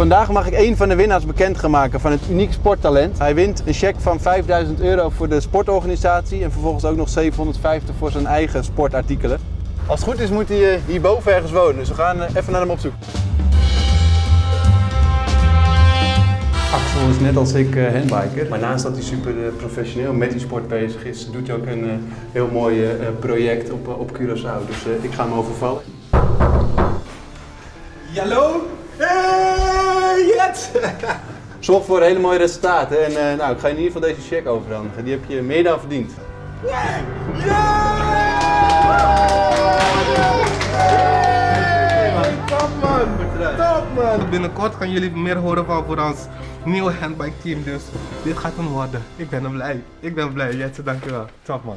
Vandaag mag ik een van de winnaars bekend gaan maken van het uniek sporttalent. Hij wint een cheque van 5000 euro voor de sportorganisatie en vervolgens ook nog 750 voor zijn eigen sportartikelen. Als het goed is moet hij eh, hierboven ergens wonen, dus we gaan eh, even naar hem op zoek. Axel is net als ik uh, handbiker, maar naast dat hij super eh, professioneel met die sport bezig is, doet hij ook een eh, heel mooi eh, project op, op Curaçao. Dus eh, ik ga hem overvallen. Hallo? Hey! Zorg voor hele mooie resultaten en eh, nou, ik ga je in ieder geval deze check overhandigen. Die heb je meer dan verdiend. Top man! Top man! Binnenkort gaan jullie meer horen van voor ons nieuwe handbike team, dus dit gaat hem worden. Ik ben blij. Ik ben blij, Jet, dankjewel. Top man.